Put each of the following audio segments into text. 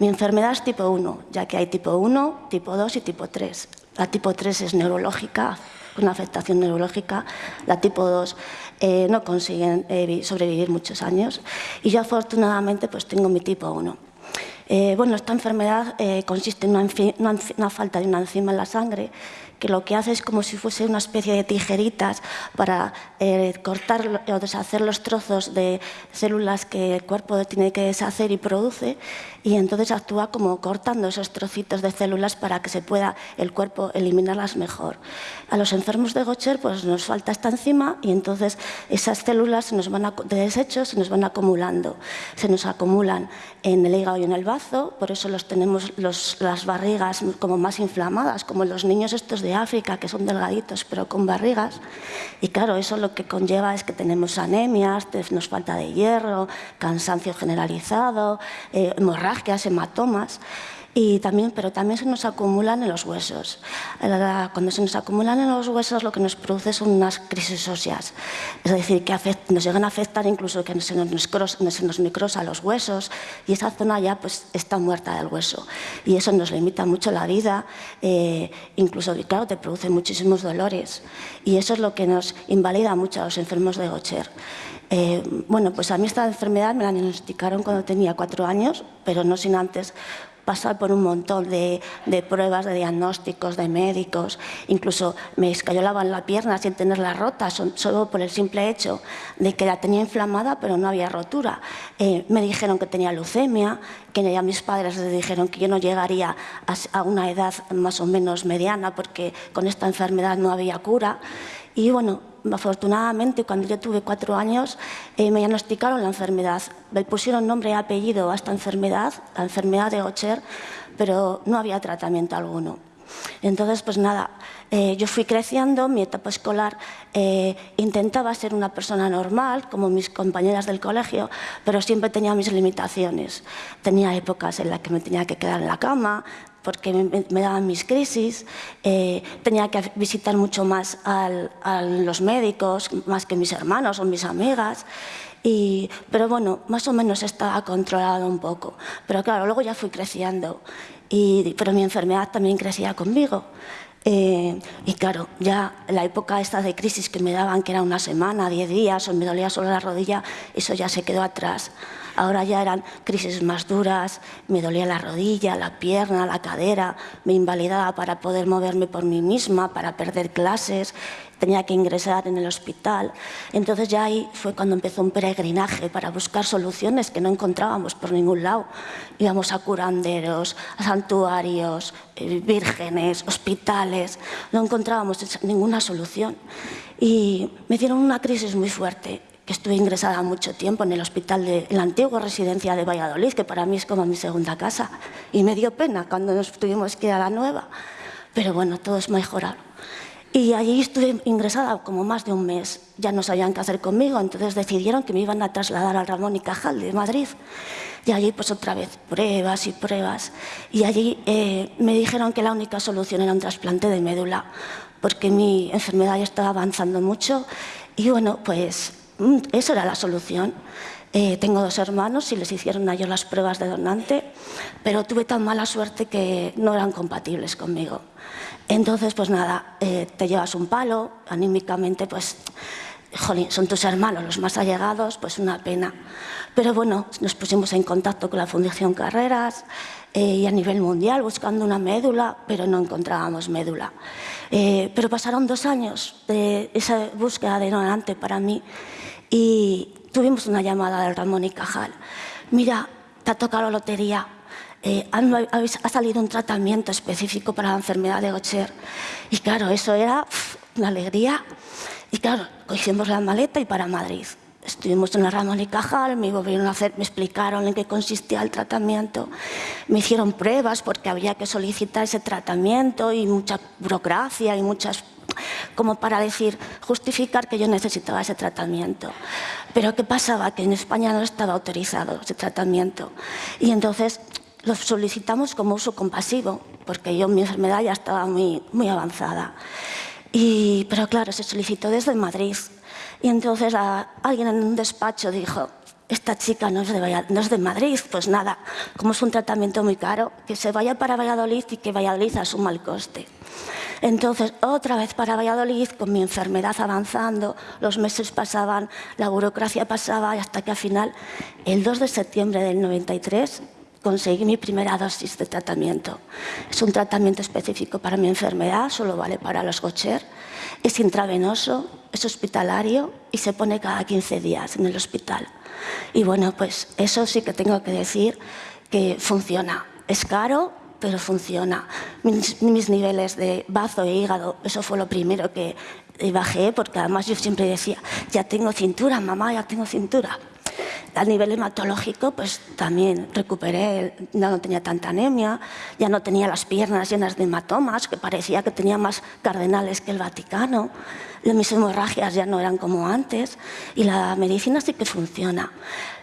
Mi enfermedad es tipo 1, ya que hay tipo 1, tipo 2 y tipo 3. La tipo 3 es neurológica, una afectación neurológica. La tipo 2 eh, no consiguen eh, sobrevivir muchos años. Y yo afortunadamente pues tengo mi tipo 1. Eh, bueno, esta enfermedad consiste en una, una, falta de una enzima en la sangre que lo que hace es como si fuese una especie de tijeritas para eh, cortar o deshacer los trozos de células que el cuerpo tiene que deshacer y produce y entonces actúa como cortando esos trocitos de células para que se pueda el cuerpo eliminarlas mejor. A los enfermos de Gaucher pues nos falta esta enzima y entonces esas células se nos van de desechos se nos van acumulando. Se nos acumulan en el hígado y en el bazo, por eso los tenemos las barrigas como más inflamadas, como los niños estos de África, que son delgaditos pero con barrigas. Y claro, eso lo que conlleva es que tenemos anemias, nos falta de hierro, cansancio generalizado, eh, hemorragias, hematomas. Y también, pero también se nos acumulan en los huesos. Cuando se nos acumulan en los huesos lo que nos produce son unas crisis óseas. Es decir, que nos llegan a afectar incluso que se nos, se nos necrosa los huesos y esa zona ya pues, está muerta del hueso. Y eso nos limita mucho la vida, eh, incluso, claro, te produce muchísimos dolores. Y eso es lo que nos invalida mucho a los enfermos de Gaucher. Eh, bueno, pues a mí esta enfermedad me la diagnosticaron cuando tenía cuatro años, pero no sin antes pasar por un montón de, pruebas, de diagnósticos, de médicos, incluso me escayolaban la pierna sin tenerla rota, solo por el simple hecho de que la tenía inflamada pero no había rotura. Eh, me dijeron que tenía leucemia, que ya mis padres les dijeron que yo no llegaría a una edad más o menos mediana porque con esta enfermedad no había cura. Y bueno, afortunadamente, cuando yo tuve cuatro años, eh, me diagnosticaron la enfermedad. Me pusieron nombre y apellido a esta enfermedad, la enfermedad de Gaucher, pero no había tratamiento alguno. Entonces, pues nada, eh, yo fui creciendo, mi etapa escolar eh, intentaba ser una persona normal, como mis compañeras del colegio, pero siempre tenía mis limitaciones. Tenía épocas en las que me tenía que quedar en la cama, porque me, daban mis crisis, eh, tenía que visitar mucho más a los médicos, más que mis hermanos o mis amigas, y, pero bueno, más o menos estaba controlado un poco. Pero claro, luego ya fui creciendo, y, pero mi enfermedad también crecía conmigo. Eh, y claro, ya la época esta de crisis que me daban, que era una semana, diez días, o me dolía solo la rodilla, eso ya se quedó atrás. Ahora ya eran crisis más duras, me dolía la rodilla, la pierna, la cadera, me invalidaba para poder moverme por mí misma, para perder clases, tenía que ingresar en el hospital. Entonces ya ahí fue cuando empezó un peregrinaje para buscar soluciones que no encontrábamos por ningún lado. Íbamos a curanderos, a santuarios, eh, vírgenes, hospitales, no encontrábamos ninguna solución. Y me dieron una crisis muy fuerte estuve ingresada mucho tiempo en el hospital de la antigua residencia de Valladolid, que para mí es como mi segunda casa. Y me dio pena cuando nos tuvimos que ir a la nueva. Pero bueno, todo es mejorar. Y allí estuve ingresada como más de un mes. Ya no sabían qué hacer conmigo, entonces decidieron que me iban a trasladar al Ramón y Cajal de Madrid. Y allí pues otra vez pruebas y pruebas. Y allí eh, me dijeron que la única solución era un trasplante de médula, porque mi enfermedad ya estaba avanzando mucho. Y bueno, pues Mm, eso era la solución. Eh, tengo dos hermanos y les hicieron a ellos las pruebas de donante, pero tuve tan mala suerte que no eran compatibles conmigo. Entonces, pues nada, eh, te llevas un palo, anímicamente, pues, jolín, son tus hermanos los más allegados, pues una pena. Pero bueno, nos pusimos en contacto con la Fundación Carreras eh, y a nivel mundial buscando una médula, pero no encontrábamos médula. pero pasaron dos años de esa búsqueda de donante para mí y tuvimos una llamada del Ramón y Cajal. Mira, te ha tocado la lotería, eh, ha, salido un tratamiento específico para la enfermedad de Gaucher. Y claro, eso era una alegría. Y claro, hicimos la maleta y para Madrid. Estuvimos en el Ramón y Cajal, me, volvieron a hacer, me explicaron en qué consistía el tratamiento, me hicieron pruebas porque había que solicitar ese tratamiento y mucha burocracia y muchas como para decir, justificar que yo necesitaba ese tratamiento. Pero ¿qué pasaba? Que en España no estaba autorizado ese tratamiento. Y entonces lo solicitamos como uso compasivo, porque yo mi enfermedad ya estaba muy, muy avanzada. Y, pero claro, se solicitó desde Madrid. Y entonces alguien en un despacho dijo, esta chica no es, de no es de Madrid, pues nada, como es un tratamiento muy caro, que se vaya para Valladolid y que Valladolid asuma el coste. Entonces, otra vez para Valladolid, con mi enfermedad avanzando, los meses pasaban, la burocracia pasaba, hasta que al final, el 2 de septiembre del 93, conseguí mi primera dosis de tratamiento. Es un tratamiento específico para mi enfermedad, solo vale para los Gaucher. Es intravenoso, es hospitalario y se pone cada 15 días en el hospital. Y bueno, pues eso sí que tengo que decir que funciona. Es caro, pero funciona. Mis, niveles de bazo e hígado, eso fue lo primero que bajé, porque además yo siempre decía, ya tengo cintura, mamá, ya tengo cintura. A nivel hematológico, pues también recuperé, ya no tenía tanta anemia, ya no tenía las piernas llenas de hematomas, que parecía que tenía más cardenales que el Vaticano. Mis hemorragias ya no eran como antes y la medicina sí que funciona.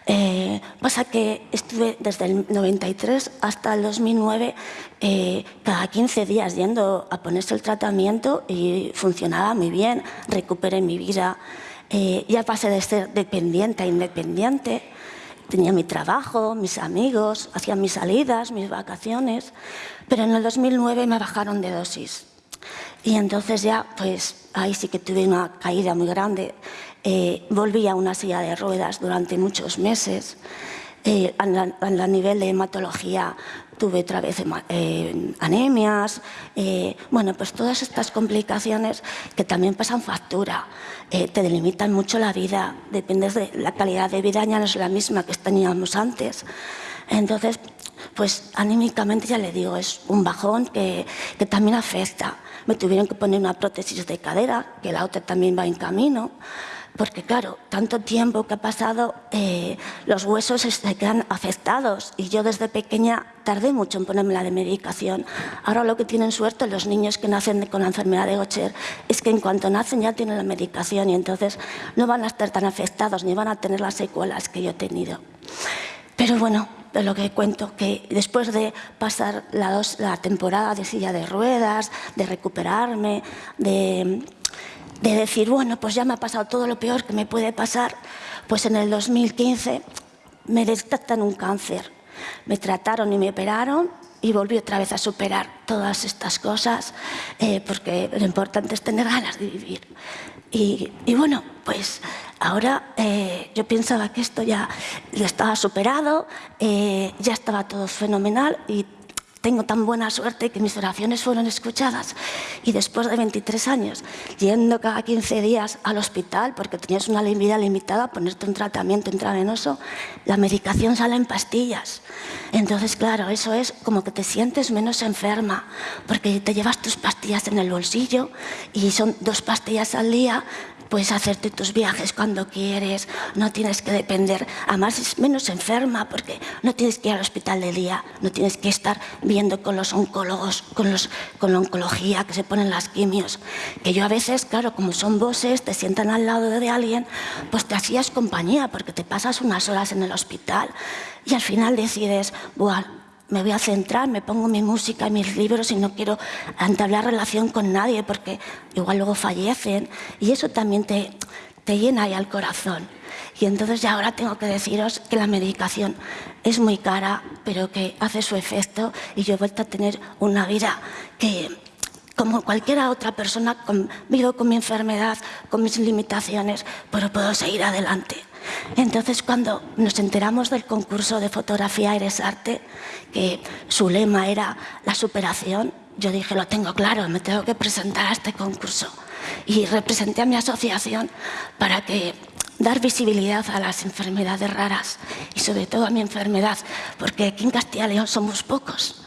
Eh, pasa que estuve desde el 93 hasta el 2009 eh, cada 15 días yendo a ponerse el tratamiento y funcionaba muy bien, recuperé mi vida. Eh, ya pasé de ser dependiente a independiente, tenía mi trabajo, mis amigos, hacía mis salidas, mis vacaciones, pero en el 2009 me bajaron de dosis. Y entonces ya, pues ahí sí que tuve una caída muy grande eh, volví a una silla de ruedas durante muchos meses. Eh, a, nivel de hematología tuve otra vez eh, anemias, bueno, pues todas estas complicaciones que también pasan factura, te delimitan mucho la vida, dependes de la calidad de vida ya no es la misma que teníamos antes. Entonces, pues anímicamente ya le digo, es un bajón que, que también afecta. Me tuvieron que poner una prótesis de cadera, que la otra también va en camino porque claro, tanto tiempo que ha pasado, eh, los huesos se quedan afectados y yo desde pequeña tardé mucho en ponerme la de medicación. Ahora lo que tienen suerte los niños que nacen con la enfermedad de Gaucher es que en cuanto nacen ya tienen la medicación y entonces no van a estar tan afectados ni van a tener las secuelas que yo he tenido. Pero bueno, de lo que cuento, que después de pasar la, la temporada de silla de ruedas, de recuperarme, de de decir, bueno, pues ya me ha pasado todo lo peor que me puede pasar, pues en el 2015 me detectan un cáncer. Me trataron y me operaron y volví otra vez a superar todas estas cosas, eh, porque lo importante es tener ganas de vivir. Y, bueno, pues ahora eh, yo pensaba que esto ya lo estaba superado, eh, ya estaba todo fenomenal y tengo tan buena suerte que mis oraciones fueron escuchadas. Y después de 23 años, yendo cada 15 días al hospital, porque tenías una vida limitada, ponerte un tratamiento intravenoso, la medicación sale en pastillas. Entonces, claro, eso es como que te sientes menos enferma, porque te llevas tus pastillas en el bolsillo y son dos pastillas al día, puedes hacerte tus viajes cuando quieres, no tienes que depender, además es menos enferma porque no tienes que ir al hospital de día, no tienes que estar viendo con los oncólogos, con, los, con la oncología que se ponen las quimios, que yo a veces, claro, como son voces, te sientan al lado de alguien, pues te hacías compañía porque te pasas unas horas en el hospital y al final decides, Buah, me voy a centrar, me pongo mi música y mis libros y no quiero entablar relación con nadie porque igual luego fallecen y eso también te, te llena ahí al corazón. Y entonces ya ahora tengo que deciros que la medicación es muy cara, pero que hace su efecto y yo he vuelto a tener una vida que, como cualquier otra persona, vivo con mi enfermedad, con mis limitaciones, pero puedo seguir adelante. Entonces, cuando nos enteramos del concurso de fotografía Eres Arte, que su lema era la superación, yo dije, lo tengo claro, me tengo que presentar a este concurso. Y representé a mi asociación para que dar visibilidad a las enfermedades raras y sobre todo a mi enfermedad, porque aquí en Castilla y León somos pocos.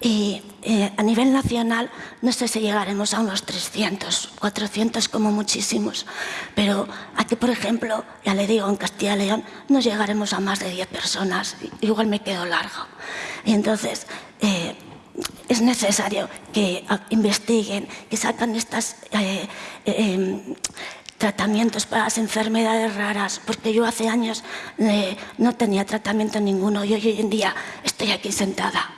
Y eh, a nivel nacional no sé si llegaremos a unos 300, 400 como muchísimos, pero aquí, por ejemplo, ya le digo, en Castilla y León no llegaremos a más de 10 personas, igual me quedo largo. Y entonces, eh, es necesario que investiguen, que sacan estas eh, em, tratamientos para las enfermedades raras, porque yo hace años no tenía tratamiento ninguno y hoy en día estoy aquí sentada.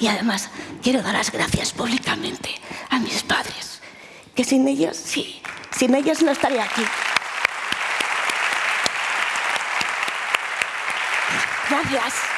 Y además quiero dar las gracias públicamente a mis padres, que sin ellos, sí, sin ellos no estaría aquí. Gracias.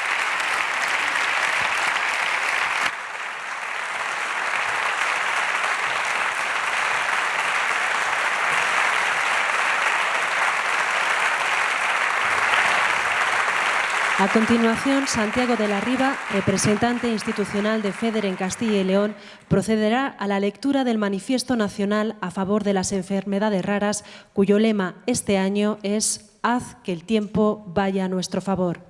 A continuación, Santiago de la Riva, representante institucional de FEDER en Castilla y León, procederá a la lectura del Manifiesto Nacional a favor de las enfermedades raras, cuyo lema este año es Haz que el tiempo vaya a nuestro favor.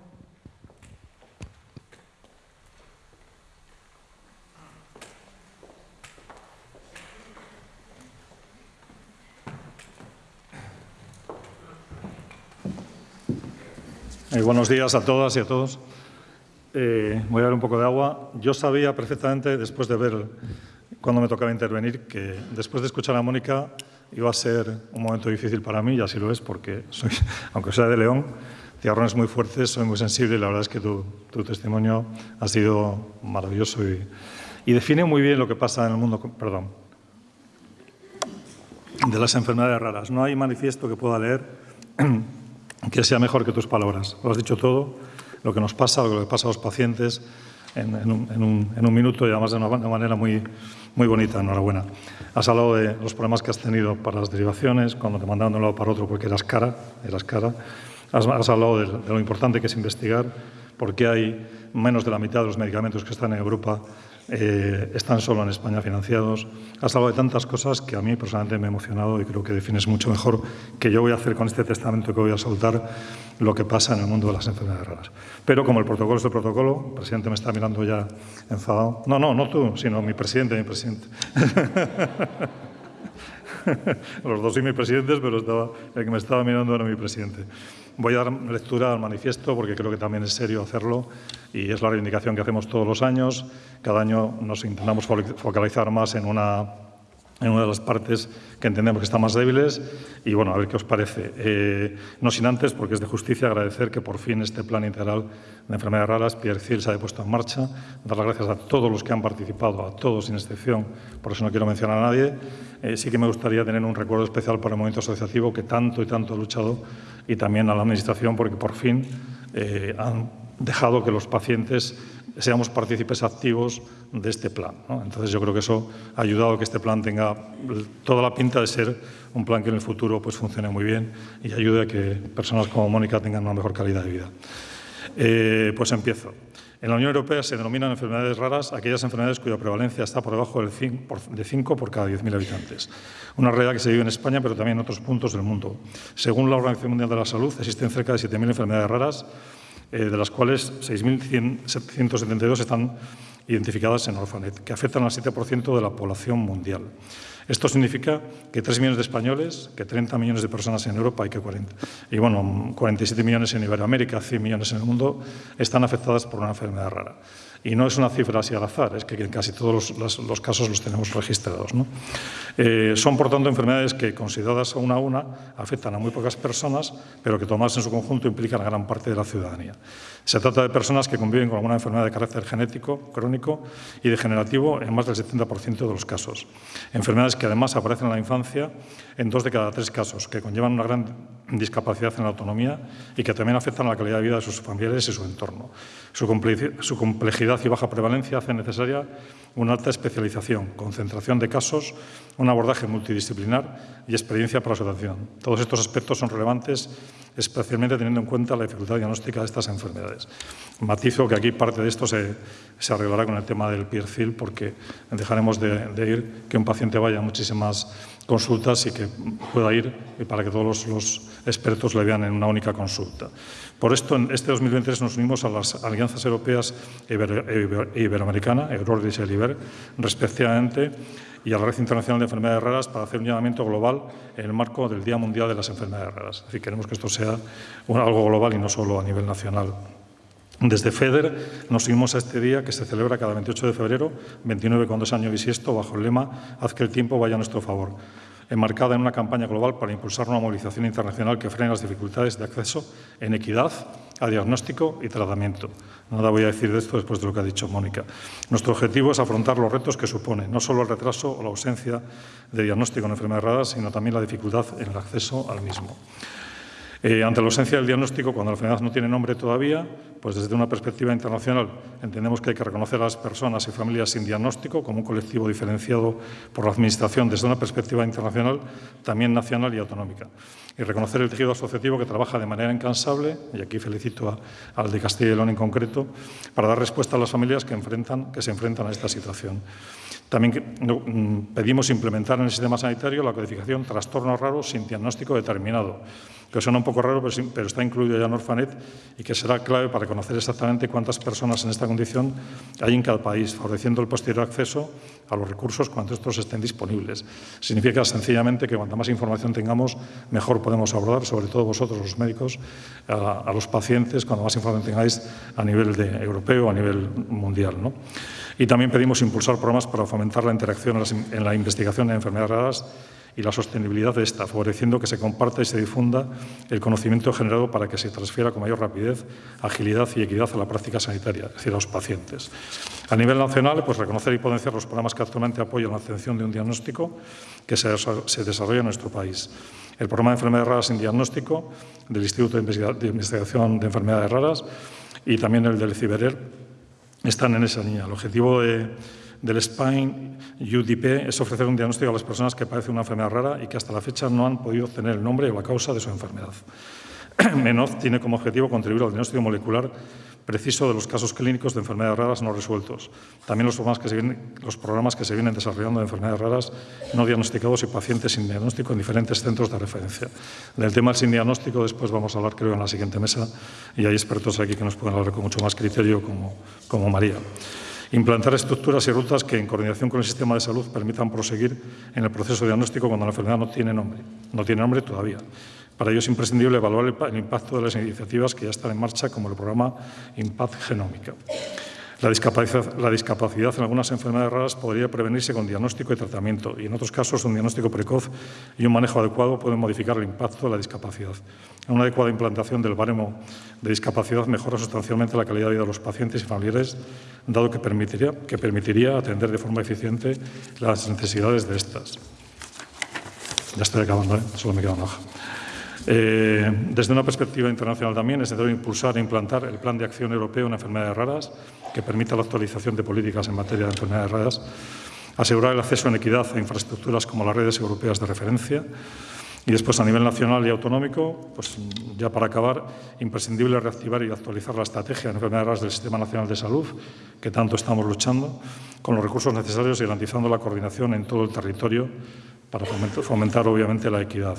Eh, buenos días a todas y a todos. Eh, voy a dar un poco de agua. Yo sabía perfectamente, después de ver cuando me tocaba intervenir, que después de escuchar a Mónica iba a ser un momento difícil para mí, y así lo es, porque soy, aunque sea de León, tiarrones muy fuertes, soy muy sensible y la verdad es que tu, testimonio ha sido maravilloso y, y define muy bien lo que pasa en el mundo, perdón, de las enfermedades raras. No hay manifiesto que pueda leer que sea mejor que tus palabras. Lo has dicho todo, lo que nos pasa, lo que pasa a los pacientes en, un, minuto y además de una, manera muy, muy bonita. Enhorabuena. Has hablado de los problemas que has tenido para las derivaciones, cuando te mandaron de un lado para otro porque eras cara. Eras cara. Has, hablado de, de, lo importante que es investigar, porque hay menos de la mitad de los medicamentos que están en Europa eh, están solo en España financiados. Has hablado de tantas cosas que a mí personalmente me ha emocionado y creo que defines mucho mejor que yo voy a hacer con este testamento que voy a soltar lo que pasa en el mundo de las enfermedades raras. Pero como el protocolo es el protocolo, el presidente me está mirando ya enfadado. No, no, no tú, sino mi presidente, mi presidente. Los dos y mi presidentes, pero estaba, el que me estaba mirando era mi presidente. Voy a dar lectura al manifiesto porque creo que también es serio hacerlo y es la reivindicación que hacemos todos los años. Cada año nos intentamos focalizar más en una en una de las partes que entendemos que están más débiles y bueno, a ver qué os parece. Eh, no sin antes, porque es de justicia, agradecer que por fin este plan integral de enfermedades raras, Pierre Cil, se haya puesto en marcha, dar las gracias a todos los que han participado, a todos sin excepción, por eso no quiero mencionar a nadie. Eh, sí que me gustaría tener un recuerdo especial para el movimiento asociativo que tanto y tanto ha luchado y también a la Administración porque por fin eh, han dejado que los pacientes seamos partícipes activos de este plan. Entonces yo creo que eso ha ayudado a que este plan tenga toda la pinta de ser un plan que en el futuro pues, funcione muy bien y ayude a que personas como Mónica tengan una mejor calidad de vida. Eh, pues empiezo. En la Unión Europea se denominan enfermedades raras aquellas enfermedades cuya prevalencia está por debajo del 5 de 5 por cada 10.000 habitantes. Una realidad que se vive en España, pero también en otros puntos del mundo. Según la Organización Mundial de la Salud, existen cerca de 7.000 enfermedades raras, eh, de las cuales 6.772 están identificadas en Orphanet, que afectan al 7% de la población mundial. Esto significa que 3 millones de españoles, que 30 millones de personas en Europa y que 40, y bueno, 47 millones en Iberoamérica, 100 millones en el mundo, están afectadas por una enfermedad rara. Y no es una cifra así al azar, es que en casi todos los, casos los tenemos registrados. Eh, son, por tanto, enfermedades que, consideradas una a una, afectan a muy pocas personas, pero que tomadas en su conjunto implican a gran parte de la ciudadanía. Se trata de personas que conviven con alguna enfermedad de carácter genético, crónico y degenerativo en más del 70% de los casos. Enfermedades que además aparecen en la infancia en dos de cada tres casos, que conllevan una gran discapacidad en la autonomía y que también afectan a la calidad de vida de sus familiares y su entorno. Su complejidad y baja prevalencia hacen necesaria una alta especialización, concentración de casos, un abordaje multidisciplinar y experiencia para su atención. Todos estos aspectos son relevantes, especialmente teniendo en cuenta la dificultad diagnóstica de estas enfermedades. Matizo que aquí parte de esto se, arreglará con el tema del PIRCIL, porque dejaremos de, de ir que un paciente vaya a muchísimas consultas y que pueda ir y para que todos los, expertos le vean en una única consulta. Por esto, en este 2023 nos unimos a las alianzas europeas e iberoamericana, Eurodis y Eliber, respectivamente, y a la Red Internacional de Enfermedades Raras para hacer un llamamiento global en el marco del Día Mundial de las Enfermedades Raras. Decir, queremos que esto sea algo global y no solo a nivel nacional. Desde FEDER nos unimos a este día que se celebra cada 28 de febrero, 29 con dos años bisiesto, bajo el lema Haz que el tiempo vaya a nuestro favor, enmarcada en una campaña global para impulsar una movilización internacional que frene las dificultades de acceso en equidad a diagnóstico y tratamiento. Nada voy a decir de esto después de lo que ha dicho Mónica. Nuestro objetivo es afrontar los retos que supone no solo el retraso o la ausencia de diagnóstico en enfermedades raras, sino también la dificultad en el acceso al mismo. Eh, ante la ausencia del diagnóstico, cuando la enfermedad no tiene nombre todavía, pues desde una perspectiva internacional entendemos que hay que reconocer a las personas y familias sin diagnóstico como un colectivo diferenciado por la Administración desde una perspectiva internacional, también nacional y autonómica. Y reconocer el tejido asociativo que trabaja de manera incansable, y aquí felicito al de Castilla y León en concreto, para dar respuesta a las familias que, enfrentan, que se enfrentan a esta situación. También mm, pedimos implementar en el sistema sanitario la codificación trastornos raros sin diagnóstico determinado, que suena un poco raro, pero, está incluido ya en Orfanet y que será clave para conocer exactamente cuántas personas en esta condición hay en cada país, favoreciendo el posterior acceso a los recursos cuando estos estén disponibles. Significa sencillamente que cuanta más información tengamos, mejor podemos abordar, sobre todo vosotros los médicos, a, los pacientes, cuando más información tengáis a nivel europeo, a nivel mundial. ¿no? Y también pedimos impulsar programas para fomentar la interacción en la investigación de enfermedades raras y la sostenibilidad de esta, favoreciendo que se comparta y se difunda el conocimiento generado para que se transfiera con mayor rapidez, agilidad y equidad a la práctica sanitaria, es decir, a los pacientes. A nivel nacional, pues reconocer y potenciar los programas que actualmente apoyan la atención de un diagnóstico que se, desarrolla en nuestro país. El programa de enfermedades raras sin diagnóstico del Instituto de Investigación de Enfermedades Raras y también el del CIBERER están en esa línea. El objetivo de del SPINE UDP es ofrecer un diagnóstico a las personas que padecen una enfermedad rara y que hasta la fecha no han podido obtener el nombre o la causa de su enfermedad. MENOZ tiene como objetivo contribuir al diagnóstico molecular preciso de los casos clínicos de enfermedades raras no resueltos. También los programas que se vienen, desarrollando de enfermedades raras no diagnosticados y pacientes sin diagnóstico en diferentes centros de referencia. Del tema del sin diagnóstico después vamos a hablar, creo, en la siguiente mesa y hay expertos aquí que nos pueden hablar con mucho más criterio, como, como María. Implantar estructuras y rutas que, en coordinación con el sistema de salud, permitan proseguir en el proceso diagnóstico cuando la enfermedad no tiene nombre. No tiene nombre todavía. Para ello es imprescindible evaluar el impacto de las iniciativas que ya están en marcha, como el programa Impact Genómica. La discapacidad, en algunas enfermedades raras podría prevenirse con diagnóstico y tratamiento y en otros casos un diagnóstico precoz y un manejo adecuado pueden modificar el impacto de la discapacidad. Una adecuada implantación del baremo de discapacidad mejora sustancialmente la calidad de vida de los pacientes y familiares, dado que permitiría, atender de forma eficiente las necesidades de estas. Ya estoy acabando, ¿eh? solo me queda una. Eh, desde una perspectiva internacional también es necesario impulsar e implantar el Plan de Acción Europeo en Enfermedades Raras, que permita la actualización de políticas en materia de enfermedades raras, asegurar el acceso en equidad a infraestructuras como las redes europeas de referencia, y después, a nivel nacional y autonómico, pues ya para acabar, imprescindible reactivar y actualizar la estrategia de enfermedades raras del Sistema Nacional de Salud, que tanto estamos luchando, con los recursos necesarios y garantizando la coordinación en todo el territorio para fomentar, obviamente, la equidad.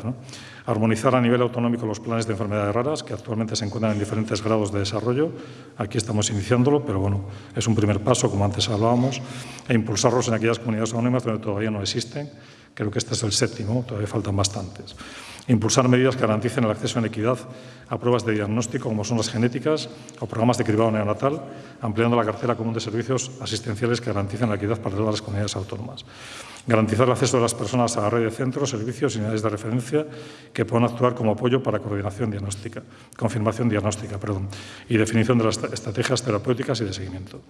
Armonizar a nivel autonómico los planes de enfermedades raras, que actualmente se encuentran en diferentes grados de desarrollo. Aquí estamos iniciándolo, pero bueno, es un primer paso, como antes hablábamos, e impulsarlos en aquellas comunidades autónomas donde todavía no existen. Creo que este es el séptimo, todavía faltan bastantes. Impulsar medidas que garanticen el acceso en equidad a pruebas de diagnóstico, como son las genéticas o programas de cribado neonatal, ampliando la cartera común de servicios asistenciales que garanticen la equidad para todas las comunidades autónomas. Garantizar el acceso de las personas a la red de centros, servicios y unidades de referencia que puedan actuar como apoyo para coordinación diagnóstica, confirmación diagnóstica perdón, y definición de las estrategias terapéuticas y de seguimiento.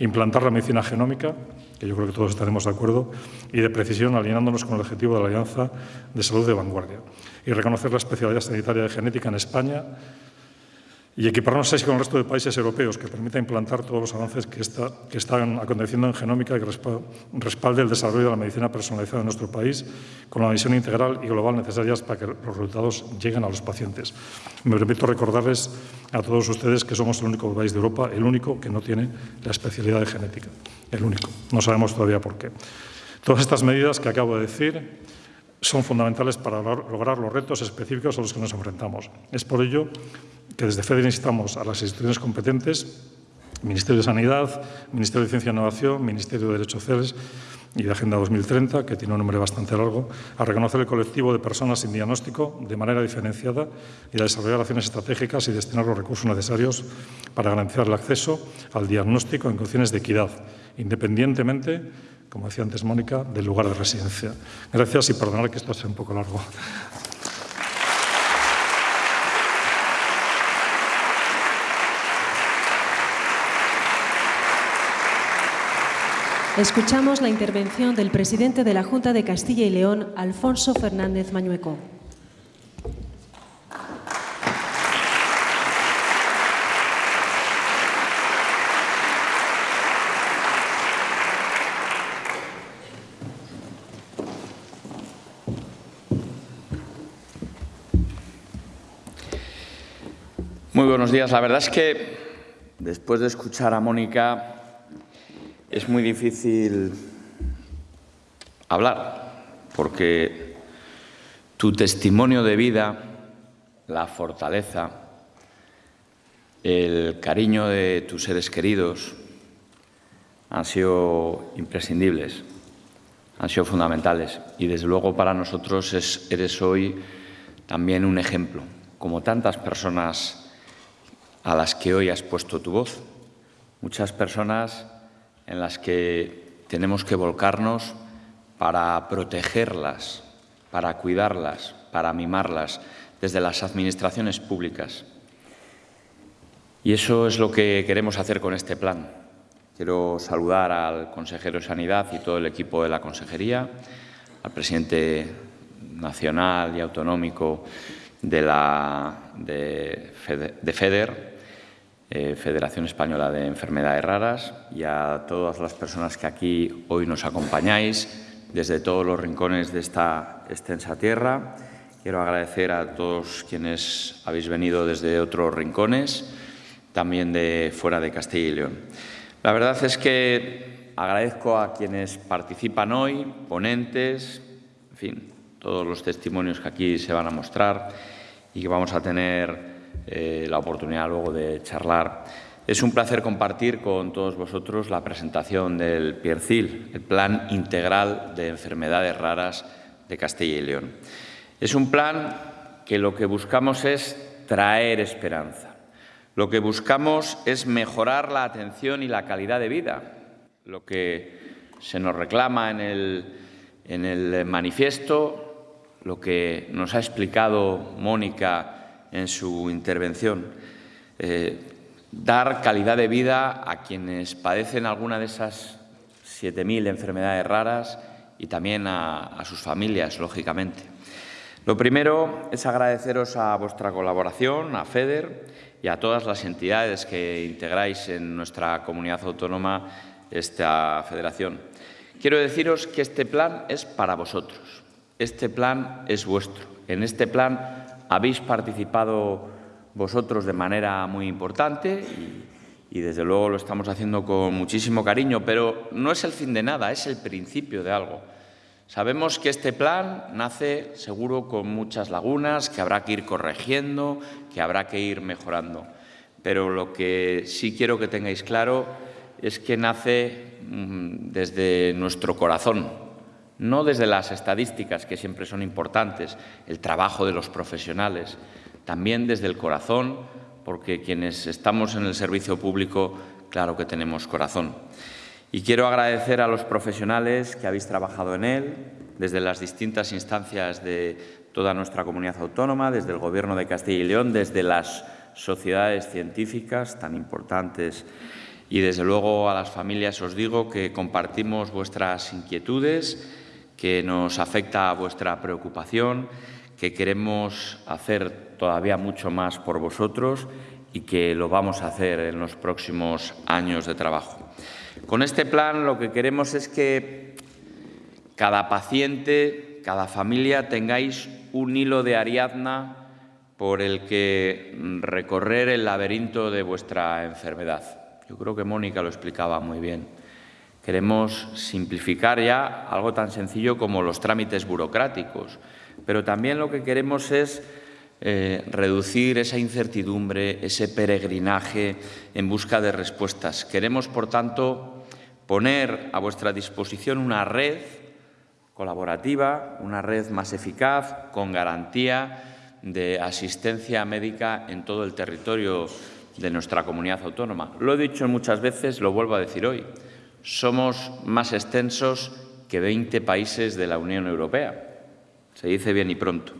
Implantar la medicina genómica, que yo creo que todos estaremos de acuerdo, y de precisión alineándonos con el objetivo de la Alianza de Salud de Vanguardia. Y reconocer la especialidad sanitaria de genética en España y equiparnos así con el resto de países europeos que permita implantar todos los avances que, que están aconteciendo en genómica y que respalde el desarrollo de la medicina personalizada en nuestro país con la visión integral y global necesarias para que los resultados lleguen a los pacientes. Me permito recordarles a todos ustedes que somos el único país de Europa, el único que no tiene la especialidad de genética, el único. No sabemos todavía por qué. Todas estas medidas que acabo de decir son fundamentales para lograr los retos específicos a los que nos enfrentamos. Es por ello que desde FEDER instamos a las instituciones competentes, Ministerio de Sanidad, Ministerio de Ciencia e Innovación, Ministerio de Derechos Sociales y de Agenda 2030, que tiene un nombre bastante largo, a reconocer el colectivo de personas sin diagnóstico de manera diferenciada y a desarrollar acciones estratégicas y destinar los recursos necesarios para garantizar el acceso al diagnóstico en condiciones de equidad, independientemente, como decía antes Mónica, del lugar de residencia. Gracias y perdonad que esto sea un poco largo. Escuchamos la intervención del presidente de la Junta de Castilla y León, Alfonso Fernández Mañueco. Muy buenos días. La verdad es que después de escuchar a Mónica es muy difícil hablar porque tu testimonio de vida, la fortaleza, el cariño de tus seres queridos han sido imprescindibles, han sido fundamentales y desde luego para nosotros eres hoy también un ejemplo, como tantas personas a las que hoy has puesto tu voz. Muchas personas en las que tenemos que volcarnos para protegerlas, para cuidarlas, para mimarlas desde las administraciones públicas. Y eso es lo que queremos hacer con este plan. Quiero saludar al consejero de Sanidad y todo el equipo de la consejería, al presidente nacional y autonómico de, la, de, FEDER, eh, Federación Española de Enfermedades Raras, y a todas las personas que aquí hoy nos acompañáis desde todos los rincones de esta extensa tierra. Quiero agradecer a todos quienes habéis venido desde otros rincones, también de fuera de Castilla y León. La verdad es que agradezco a quienes participan hoy, ponentes, en fin, todos los testimonios que aquí se van a mostrar y que vamos a tener eh, la oportunidad luego de charlar. Es un placer compartir con todos vosotros la presentación del PIERCIL, el Plan Integral de Enfermedades Raras de Castilla y León. Es un plan que lo que buscamos es traer esperanza. Lo que buscamos es mejorar la atención y la calidad de vida. Lo que se nos reclama en el, en el manifiesto, lo que nos ha explicado Mónica en su intervención. Eh, dar calidad de vida a quienes padecen alguna de esas 7.000 enfermedades raras y también a, sus familias, lógicamente. Lo primero es agradeceros a vuestra colaboración, a FEDER y a todas las entidades que integráis en nuestra comunidad autónoma esta federación. Quiero deciros que este plan es para vosotros, este plan es vuestro. En este plan habéis participado vosotros de manera muy importante y, desde luego lo estamos haciendo con muchísimo cariño, pero no es el fin de nada, es el principio de algo. Sabemos que este plan nace seguro con muchas lagunas, que habrá que ir corrigiendo, que habrá que ir mejorando. Pero lo que sí quiero que tengáis claro es que nace mm, desde nuestro corazón, no desde las estadísticas, que siempre son importantes, el trabajo de los profesionales, también desde el corazón, porque quienes estamos en el servicio público, claro que tenemos corazón. Y quiero agradecer a los profesionales que habéis trabajado en él, desde las distintas instancias de toda nuestra comunidad autónoma, desde el Gobierno de Castilla y León, desde las sociedades científicas tan importantes y, desde luego, a las familias os digo que compartimos vuestras inquietudes, que nos afecta vuestra preocupación, que queremos hacer todavía mucho más por vosotros y que lo vamos a hacer en los próximos años de trabajo. Con este plan lo que queremos es que cada paciente, cada familia tengáis un hilo de Ariadna por el que recorrer el laberinto de vuestra enfermedad. Yo creo que Mónica lo explicaba muy bien. Queremos simplificar ya algo tan sencillo como los trámites burocráticos, pero también lo que queremos es eh, reducir esa incertidumbre, ese peregrinaje en busca de respuestas. Queremos, por tanto, poner a vuestra disposición una red colaborativa, una red más eficaz, con garantía de asistencia médica en todo el territorio de nuestra comunidad autónoma. Lo he dicho muchas veces, lo vuelvo a decir hoy. Somos más extensos que 20 países de la Unión Europea. Se dice bien y pronto.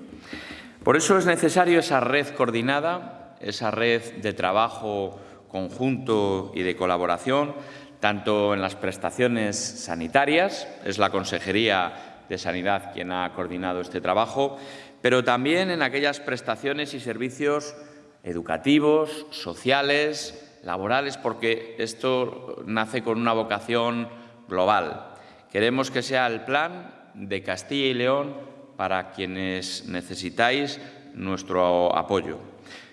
Por eso es necesario esa red coordinada, esa red de trabajo conjunto y de colaboración, tanto en las prestaciones sanitarias, es la Consejería de Sanidad quien ha coordinado este trabajo, pero también en aquellas prestaciones y servicios educativos, sociales, laborales, porque esto nace con una vocación global. Queremos que sea el plan de Castilla y León para quienes necesitáis nuestro apoyo.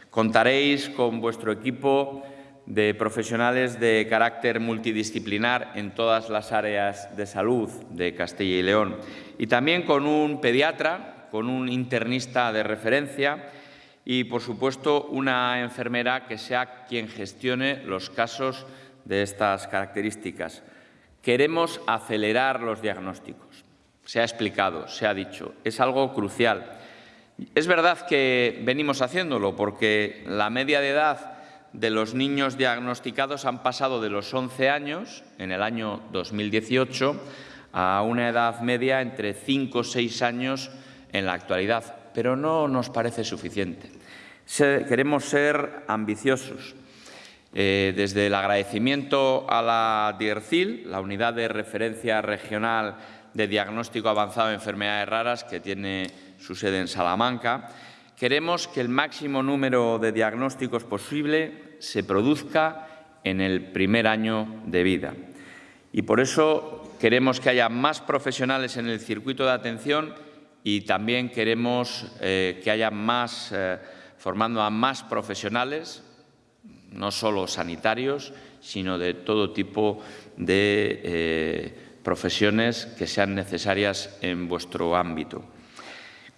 Contaréis con vuestro equipo de profesionales de carácter multidisciplinar en todas las áreas de salud de Castilla y León y también con un pediatra, con un internista de referencia y, por supuesto, una enfermera que sea quien gestione los casos de estas características. Queremos acelerar los diagnósticos. Se ha explicado, se ha dicho. Es algo crucial. Es verdad que venimos haciéndolo porque la media de edad de los niños diagnosticados han pasado de los 11 años, en el año 2018, a una edad media entre 5 o 6 años en la actualidad, pero no nos parece suficiente. queremos ser ambiciosos. Eh, desde el agradecimiento a la DIRCIL, la Unidad de Referencia Regional de Diagnóstico Avanzado de Enfermedades Raras, que tiene su sede en Salamanca, queremos que el máximo número de diagnósticos posible se produzca en el primer año de vida. Y por eso queremos que haya más profesionales en el circuito de atención y también queremos eh, que haya más, eh, formando a más profesionales, no solo sanitarios, sino de todo tipo de eh, profesiones que sean necesarias en vuestro ámbito.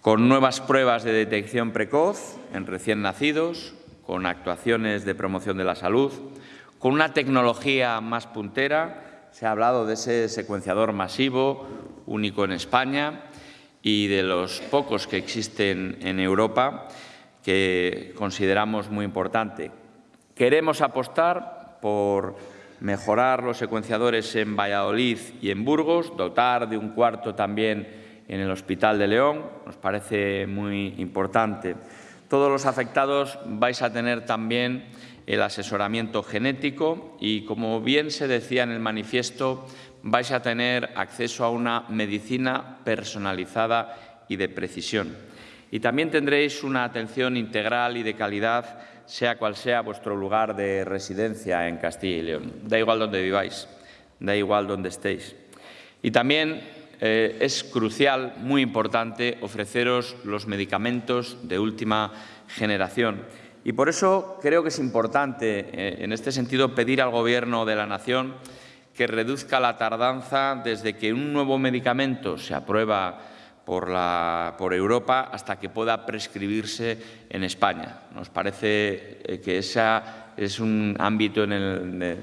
Con nuevas pruebas de detección precoz en recién nacidos, con actuaciones de promoción de la salud, con una tecnología más puntera, se ha hablado de ese secuenciador masivo, único en España, y de los pocos que existen en Europa, que consideramos muy importante. Queremos apostar por mejorar los secuenciadores en Valladolid y en Burgos, dotar de un cuarto también en el Hospital de León, nos parece muy importante. Todos los afectados vais a tener también el asesoramiento genético y, como bien se decía en el manifiesto, vais a tener acceso a una medicina personalizada y de precisión. Y también tendréis una atención integral y de calidad sea cual sea vuestro lugar de residencia en Castilla y León. Da igual donde viváis, da igual donde estéis. Y también eh, es crucial, muy importante, ofreceros los medicamentos de última generación. Y por eso creo que es importante, eh, en este sentido, pedir al Gobierno de la Nación que reduzca la tardanza desde que un nuevo medicamento se aprueba por, Europa hasta que pueda prescribirse en España. Nos parece eh, que ese es un ámbito en el,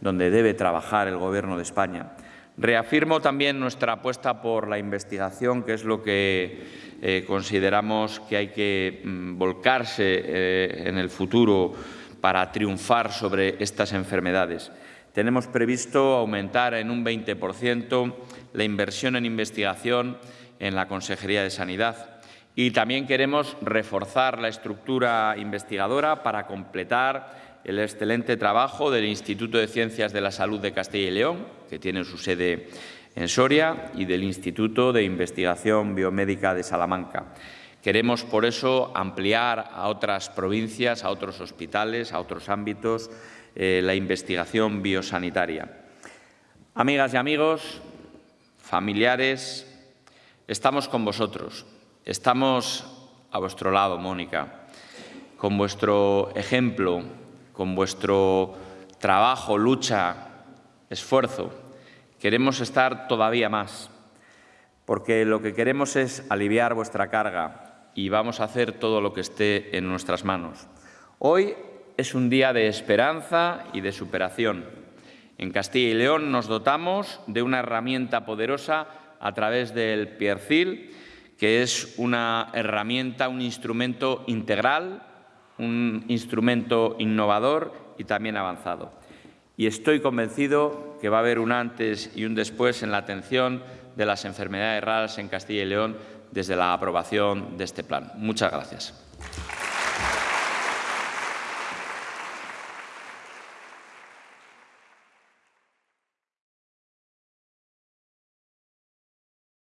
donde debe trabajar el Gobierno de España. Reafirmo también nuestra apuesta por la investigación, que es lo que eh, consideramos que hay que mm, volcarse eh, en el futuro para triunfar sobre estas enfermedades. Tenemos previsto aumentar en un 20% la inversión en investigación en la Consejería de Sanidad. Y también queremos reforzar la estructura investigadora para completar el excelente trabajo del Instituto de Ciencias de la Salud de Castilla y León, que tiene su sede en Soria, y del Instituto de Investigación Biomédica de Salamanca. Queremos, por eso, ampliar a otras provincias, a otros hospitales, a otros ámbitos, eh, la investigación biosanitaria. Amigas y amigos, familiares, Estamos con vosotros, estamos a vuestro lado, Mónica, con vuestro ejemplo, con vuestro trabajo, lucha, esfuerzo. Queremos estar todavía más, porque lo que queremos es aliviar vuestra carga y vamos a hacer todo lo que esté en nuestras manos. Hoy es un día de esperanza y de superación. En Castilla y León nos dotamos de una herramienta poderosa a través del Piercil, que es una herramienta, un instrumento integral, un instrumento innovador y también avanzado. Y estoy convencido que va a haber un antes y un después en la atención de las enfermedades raras en Castilla y León desde la aprobación de este plan. Muchas gracias.